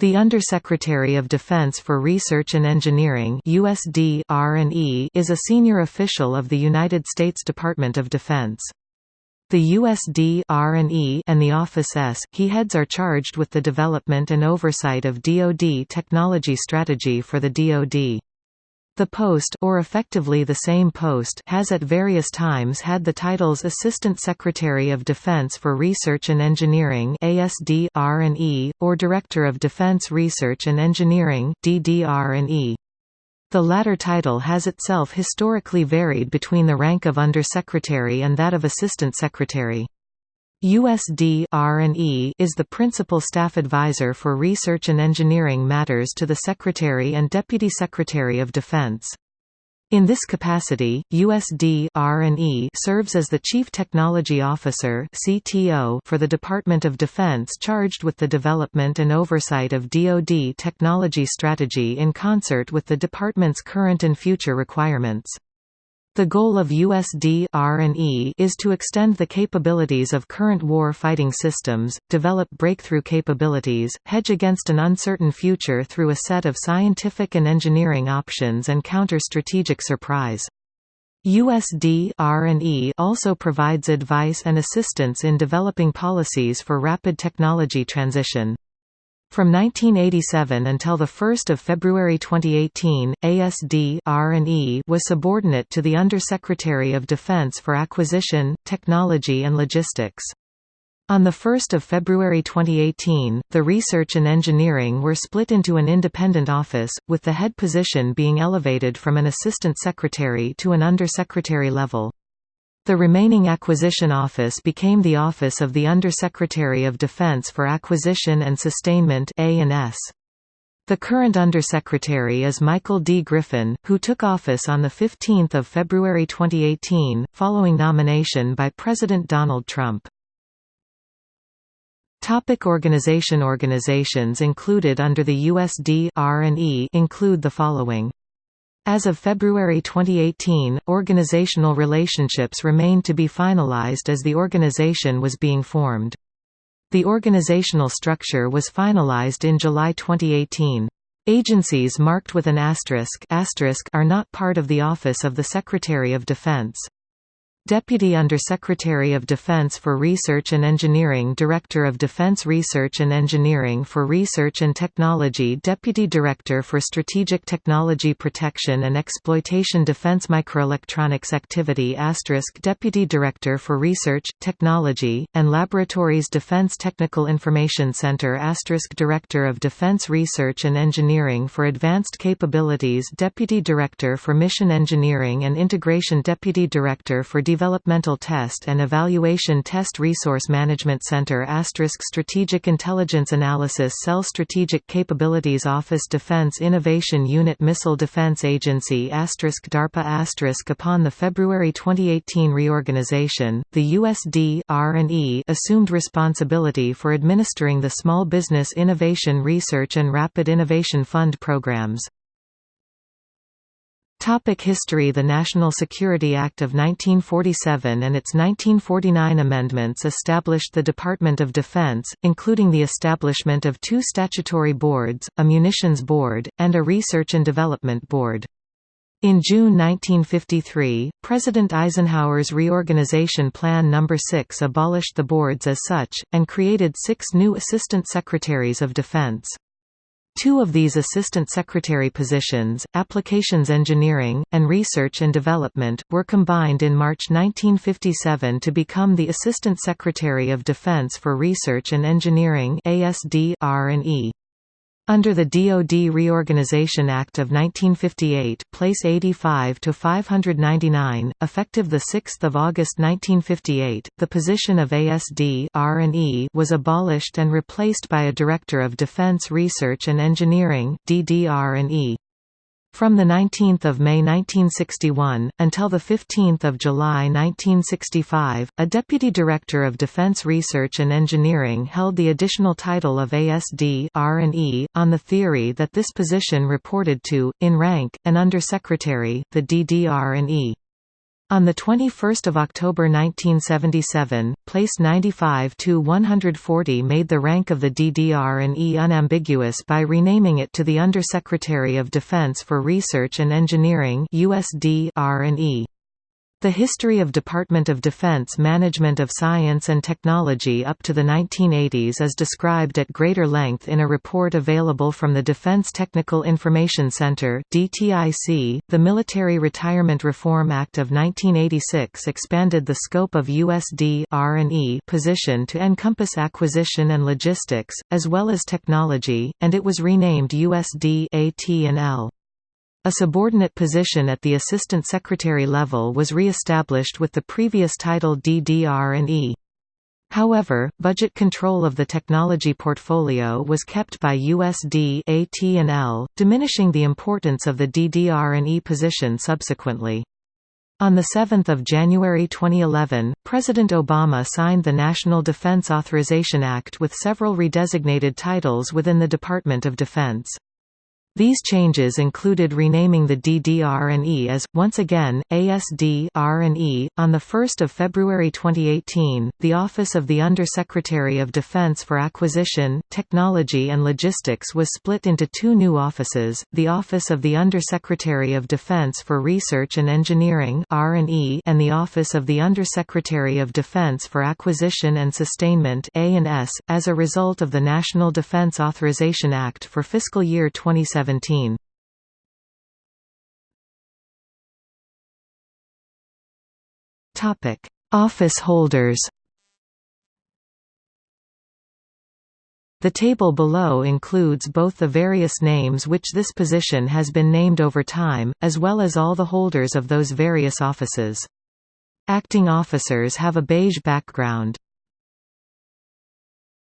The Undersecretary of Defense for Research and Engineering USD R&E is a senior official of the United States Department of Defense. The USD R&E and the Office S he heads are charged with the development and oversight of DoD technology strategy for the DoD. The post or effectively the same post has at various times had the titles Assistant Secretary of Defense for Research and Engineering ASD R&E or Director of Defense Research and Engineering DDR&E. The latter title has itself historically varied between the rank of Undersecretary and that of Assistant Secretary. USD R&E is the principal staff advisor for research and engineering matters to the Secretary and Deputy Secretary of Defense. In this capacity, USD R&E serves as the Chief Technology Officer (CTO) for the Department of Defense charged with the development and oversight of DoD technology strategy in concert with the department's current and future requirements. The goal of USD R&E is to extend the capabilities of current war fighting systems, develop breakthrough capabilities, hedge against an uncertain future through a set of scientific and engineering options and counter strategic surprise. USD R&E also provides advice and assistance in developing policies for rapid technology transition. From 1987 until 1 February 2018, ASD R&E was subordinate to the Undersecretary of Defense for Acquisition, Technology and Logistics. On 1 February 2018, the Research and Engineering were split into an independent office, with the head position being elevated from an assistant secretary to an undersecretary level. The remaining acquisition office became the office of the Undersecretary of Defense for Acquisition and Sustainment A&S. The current Undersecretary is Michael D. Griffin, who took office on 15 February 2018, following nomination by President Donald Trump. Topic organization Organizations included under the USD R&E include the following as of February 2018, organizational relationships remained to be finalized as the organization was being formed. The organizational structure was finalized in July 2018. Agencies marked with an asterisk, asterisk are not part of the Office of the Secretary of Defense. Deputy Undersecretary of Defense for Research and Engineering Director of Defense Research and Engineering for Research and Technology Deputy Director for Strategic Technology Protection and Exploitation Defense Microelectronics Activity Deputy Director for Research, Technology, and Laboratories Defense Technical Information Center Director of Defense Research and Engineering for Advanced Capabilities Deputy Director for Mission Engineering and Integration Deputy Director for Developmental Test and Evaluation Test Resource Management Center Asterisk Strategic Intelligence Analysis Cell Strategic Capabilities Office Defense Innovation Unit Missile Defense Agency Asterisk DARPA Asterisk Upon the February 2018 reorganization, the USD R&E assumed responsibility for administering the Small Business Innovation Research and Rapid Innovation Fund programs. Topic history The National Security Act of 1947 and its 1949 amendments established the Department of Defense, including the establishment of two statutory boards, a Munitions Board, and a Research and Development Board. In June 1953, President Eisenhower's Reorganization Plan No. 6 abolished the boards as such, and created six new Assistant Secretaries of Defense. Two of these assistant secretary positions, Applications Engineering, and Research and Development, were combined in March 1957 to become the Assistant Secretary of Defense for Research and Engineering ASD R&E. Under the DoD Reorganization Act of 1958, Place 85 to 599, effective the 6th of August 1958, the position of ASD R&E was abolished and replaced by a Director of Defense Research and Engineering DDR&E. From 19 May 1961, until 15 July 1965, a Deputy Director of Defense Research and Engineering held the additional title of ASD R&E, on the theory that this position reported to, in rank, an Undersecretary, the DDR&E. On 21 October 1977, place 95 to 140 made the rank of the DDR&E unambiguous by renaming it to the Undersecretary of Defense for Research and Engineering R&E. The history of Department of Defense management of science and technology up to the 1980s is described at greater length in a report available from the Defense Technical Information Center (DTIC). The Military Retirement Reform Act of 1986 expanded the scope of USD R&E position to encompass acquisition and logistics as well as technology, and it was renamed USD AT&L. A subordinate position at the Assistant Secretary level was re-established with the previous title DDR&E. However, budget control of the technology portfolio was kept by USD AT&L, diminishing the importance of the DDR&E position subsequently. On 7 January 2011, President Obama signed the National Defense Authorization Act with several redesignated titles within the Department of Defense. These changes included renaming the DDR&E as, once again, ASD-R&E. On 1 February 2018, the Office of the Under-Secretary of Defense for Acquisition, Technology and Logistics was split into two new offices, the Office of the Under-Secretary of Defense for Research and Engineering R&E and the Office of the Under-Secretary of Defense for Acquisition and Sustainment A&S, as a result of the National Defense Authorization Act for fiscal year 2017. 2017. Topic: Office holders. The table below includes both the various names which this position has been named over time, as well as all the holders of those various offices. Acting officers have a beige background.